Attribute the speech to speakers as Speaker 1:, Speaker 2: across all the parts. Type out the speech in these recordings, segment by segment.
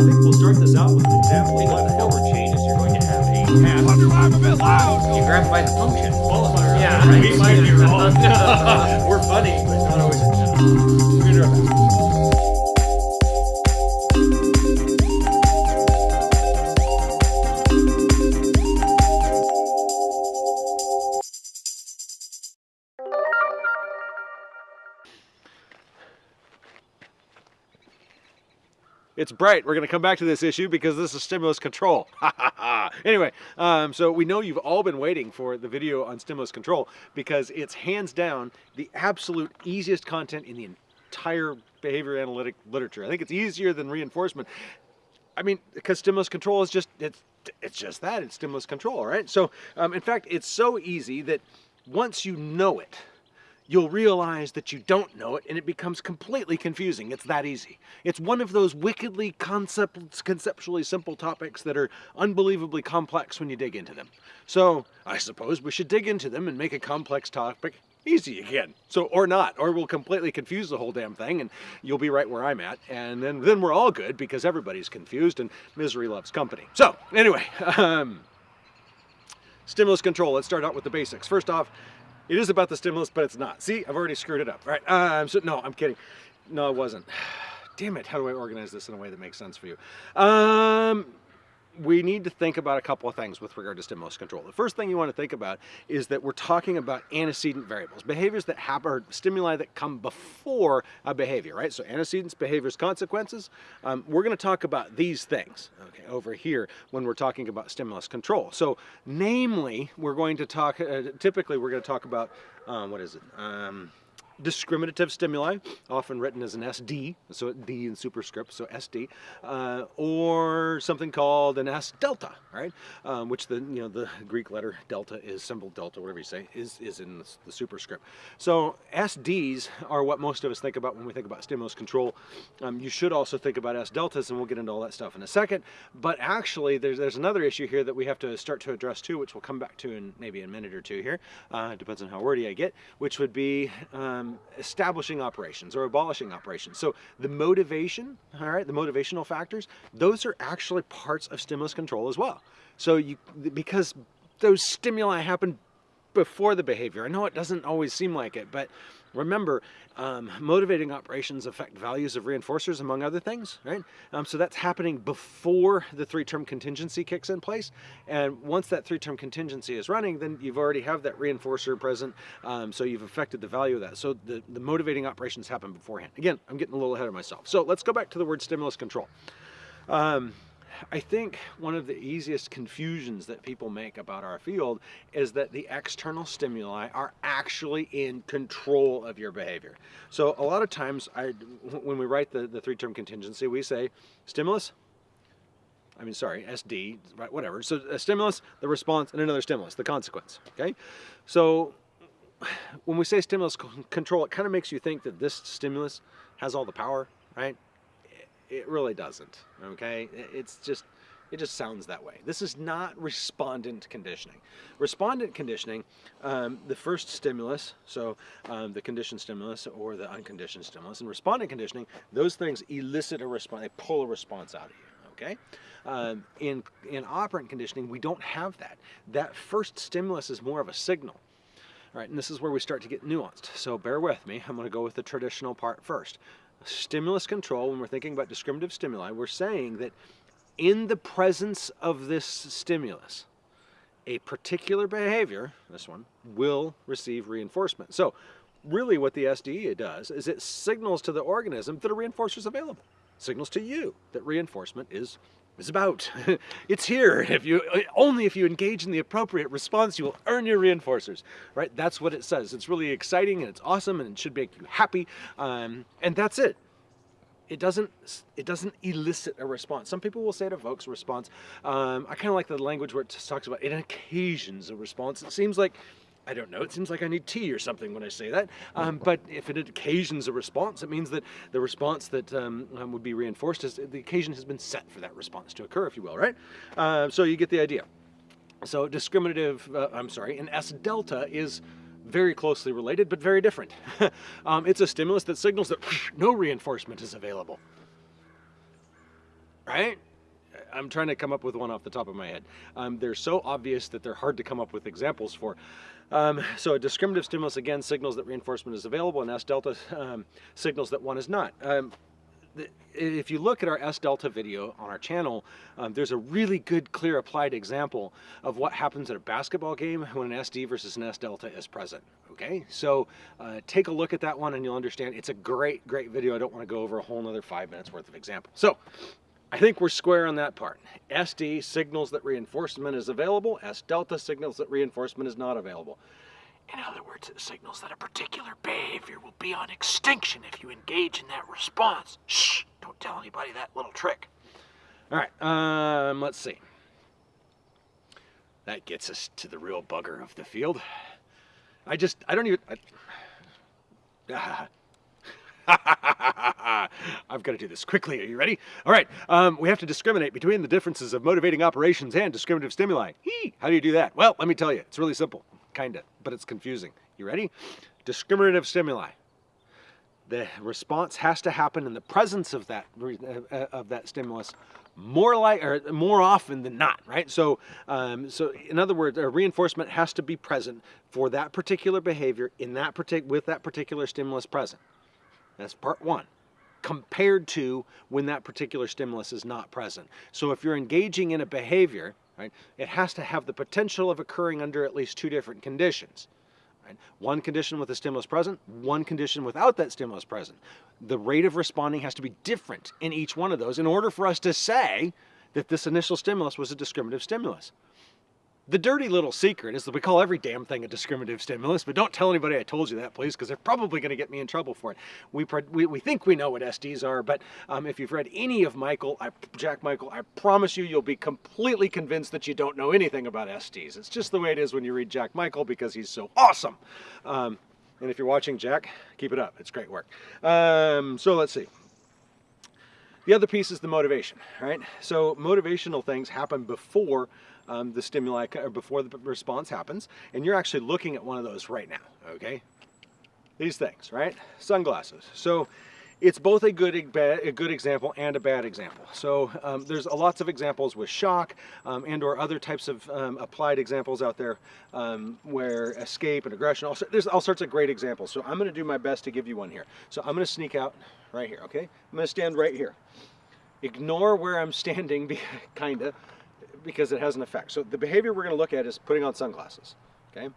Speaker 1: think we'll start this out with an example what the hell changes. You're going to have a task.
Speaker 2: I'm a bit loud.
Speaker 3: You grab by the function.
Speaker 1: Qualifier.
Speaker 3: Yeah,
Speaker 1: Right. We might be wrong. We're funny, but not always. We're It's bright. We're going to come back to this issue because this is stimulus control. anyway, um, so we know you've all been waiting for the video on stimulus control because it's hands down the absolute easiest content in the entire behavior analytic literature. I think it's easier than reinforcement. I mean, because stimulus control is just it's it's just that it's stimulus control, right? So, um, in fact, it's so easy that once you know it, you'll realize that you don't know it and it becomes completely confusing. It's that easy. It's one of those wickedly concept, conceptually simple topics that are unbelievably complex when you dig into them. So I suppose we should dig into them and make a complex topic easy again. So, or not, or we'll completely confuse the whole damn thing and you'll be right where I'm at. And then, then we're all good because everybody's confused and misery loves company. So anyway, um, Stimulus control, let's start out with the basics. First off, it is about the stimulus, but it's not. See, I've already screwed it up. All right, um, so no, I'm kidding. No, it wasn't. Damn it, how do I organize this in a way that makes sense for you? Um, we need to think about a couple of things with regard to stimulus control. The first thing you want to think about is that we're talking about antecedent variables, behaviors that happen, or stimuli that come before a behavior, right? So antecedents, behaviors, consequences. Um, we're going to talk about these things, okay, over here when we're talking about stimulus control. So, namely, we're going to talk. Uh, typically, we're going to talk about um, what is it? Um, discriminative stimuli, often written as an SD, so D in superscript, so SD, uh, or something called an S delta, right? Um, which the you know the Greek letter delta is symbol delta, whatever you say, is is in the, superscript. So SDs are what most of us think about when we think about stimulus control. Um, you should also think about S deltas, and we'll get into all that stuff in a second. But actually, there's there's another issue here that we have to start to address too, which we'll come back to in maybe a minute or two here. Uh, depends on how wordy I get, which would be um, Um, establishing operations or abolishing operations. So the motivation, all right, the motivational factors, those are actually parts of stimulus control as well. So you because those stimuli happen before the behavior. I know it doesn't always seem like it, but remember, um, motivating operations affect values of reinforcers, among other things, right? Um, so that's happening before the three-term contingency kicks in place. And once that three-term contingency is running, then you've already have that reinforcer present, um, so you've affected the value of that. So the, the motivating operations happen beforehand. Again, I'm getting a little ahead of myself. So let's go back to the word stimulus control. Um, I think one of the easiest confusions that people make about our field is that the external stimuli are actually in control of your behavior. So a lot of times, I, when we write the, the three-term contingency, we say stimulus, I mean, sorry, SD, right, whatever. So a stimulus, the response, and another stimulus, the consequence, okay? So when we say stimulus control, it kind of makes you think that this stimulus has all the power, right? It really doesn't okay? It's just it just sounds that way. This is not respondent conditioning. Respondent conditioning um, the first stimulus so um, the conditioned stimulus or the unconditioned stimulus and respondent conditioning those things elicit a response they pull a response out of you okay? Um, in in operant conditioning we don't have that. That first stimulus is more of a signal all right, and this is where we start to get nuanced. So bear with me. I'm going to go with the traditional part first stimulus control, when we're thinking about discriminative stimuli, we're saying that in the presence of this stimulus, a particular behavior, this one, will receive reinforcement. So really what the SDE does is it signals to the organism that a reinforcer is available. Signals to you that reinforcement is is about. it's here. If you only if you engage in the appropriate response, you will earn your reinforcers. Right? That's what it says. It's really exciting and it's awesome and it should make you happy. Um, and that's it. It doesn't. It doesn't elicit a response. Some people will say it evokes a response. Um, I kind of like the language where it talks about it occasions a response. It seems like I don't know, it seems like I need tea or something when I say that. Um, but if it occasions a response, it means that the response that um, um, would be reinforced is the occasion has been set for that response to occur, if you will, right? Uh, so you get the idea. So discriminative, uh, I'm sorry, an S delta is very closely related, but very different. um, it's a stimulus that signals that no reinforcement is available. right? I'm trying to come up with one off the top of my head. Um, they're so obvious that they're hard to come up with examples for. Um, so a discriminative stimulus again signals that reinforcement is available and S delta um, signals that one is not. Um, if you look at our S delta video on our channel, um, there's a really good clear applied example of what happens at a basketball game when an SD versus an S delta is present. Okay, so uh, take a look at that one and you'll understand. It's a great, great video. I don't want to go over a whole another five minutes worth of example. So I think we're square on that part. SD signals that reinforcement is available. S delta signals that reinforcement is not available. In other words, it signals that a particular behavior will be on extinction if you engage in that response. Shh, don't tell anybody that little trick. All right, um, let's see. That gets us to the real bugger of the field. I just, I don't even, I, I've got to do this quickly. Are you ready? All right. Um, we have to discriminate between the differences of motivating operations and discriminative stimuli. How do you do that? Well, let me tell you. It's really simple, kind of, but it's confusing. You ready? Discriminative stimuli. The response has to happen in the presence of that uh, of that stimulus more like or more often than not, right? So, um, so in other words, a reinforcement has to be present for that particular behavior in that with that particular stimulus present. That's part one compared to when that particular stimulus is not present. So if you're engaging in a behavior, right, it has to have the potential of occurring under at least two different conditions. Right? One condition with the stimulus present, one condition without that stimulus present. The rate of responding has to be different in each one of those in order for us to say that this initial stimulus was a discriminative stimulus. The dirty little secret is that we call every damn thing a discriminative stimulus, but don't tell anybody I told you that, please, because they're probably going to get me in trouble for it. We, we, we think we know what SDs are, but um, if you've read any of Michael, I, Jack Michael, I promise you, you'll be completely convinced that you don't know anything about SDs. It's just the way it is when you read Jack Michael because he's so awesome. Um, and if you're watching Jack, keep it up. It's great work. Um, so let's see. The other piece is the motivation, right? So motivational things happen before um, the stimuli or before the response happens. And you're actually looking at one of those right now, okay? These things, right? Sunglasses. So it's both a good, a good example and a bad example. So um, there's lots of examples with shock um, and or other types of um, applied examples out there um, where escape and aggression, also, there's all sorts of great examples. So I'm gonna do my best to give you one here. So I'm gonna sneak out right here, okay? I'm gonna stand right here. Ignore where I'm standing, kinda, because it has an effect. So the behavior we're going to look at is putting on sunglasses. Okay.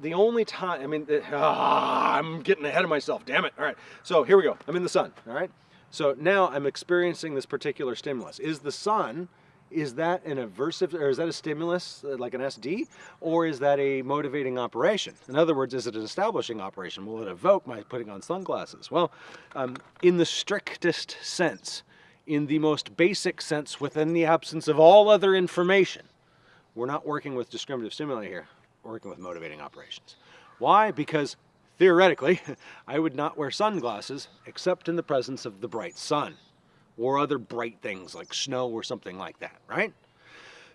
Speaker 1: The only time, I mean, ah, I'm getting ahead of myself. Damn it. All right. So here we go. I'm in the sun. All right. So now I'm experiencing this particular stimulus. Is the sun, is that an aversive, or is that a stimulus uh, like an SD, or is that a motivating operation? In other words, is it an establishing operation? Will it evoke my putting on sunglasses? Well, um, in the strictest sense, in the most basic sense within the absence of all other information. We're not working with discriminative stimuli here, working with motivating operations. Why? Because theoretically, I would not wear sunglasses except in the presence of the bright sun or other bright things like snow or something like that, right?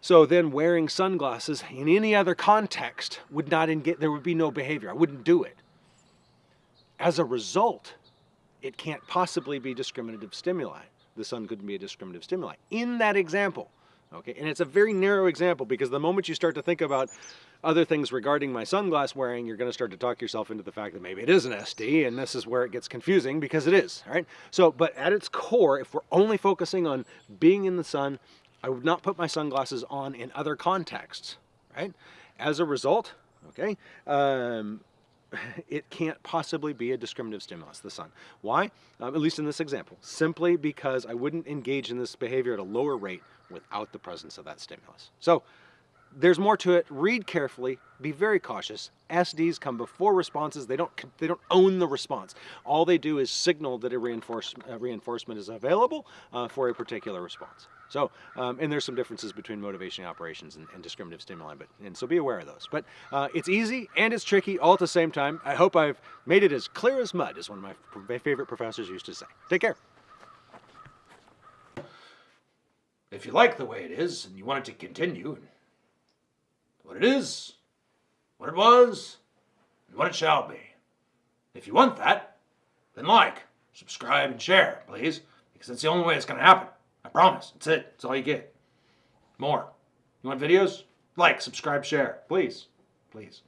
Speaker 1: So then wearing sunglasses in any other context would not engage, there would be no behavior. I wouldn't do it. As a result, it can't possibly be discriminative stimuli the sun couldn't be a discriminative stimuli. In that example, okay, and it's a very narrow example because the moment you start to think about other things regarding my sunglass wearing, you're going to start to talk yourself into the fact that maybe it is an SD, and this is where it gets confusing because it is, right? So, but at its core, if we're only focusing on being in the sun, I would not put my sunglasses on in other contexts, right? As a result, okay, um, it can't possibly be a discriminative stimulus, the sun. Why? Um, at least in this example. Simply because I wouldn't engage in this behavior at a lower rate without the presence of that stimulus. So there's more to it. Read carefully. Be very cautious. SDs come before responses. They don't they don't own the response. All they do is signal that a reinforce, uh, reinforcement is available uh, for a particular response. So, um, and there's some differences between motivation operations and, and, discriminative stimuli, but and so be aware of those. But uh, it's easy and it's tricky all at the same time. I hope I've made it as clear as mud, as one of my favorite professors used to say. Take care. If you like the way it is and you want it to continue, what it is, what it was, and what it shall be. If you want that, then like, subscribe, and share, please because it's the only way it's going to happen. I promise. That's it. That's all you get. More. You want videos? Like, subscribe, share. Please. Please.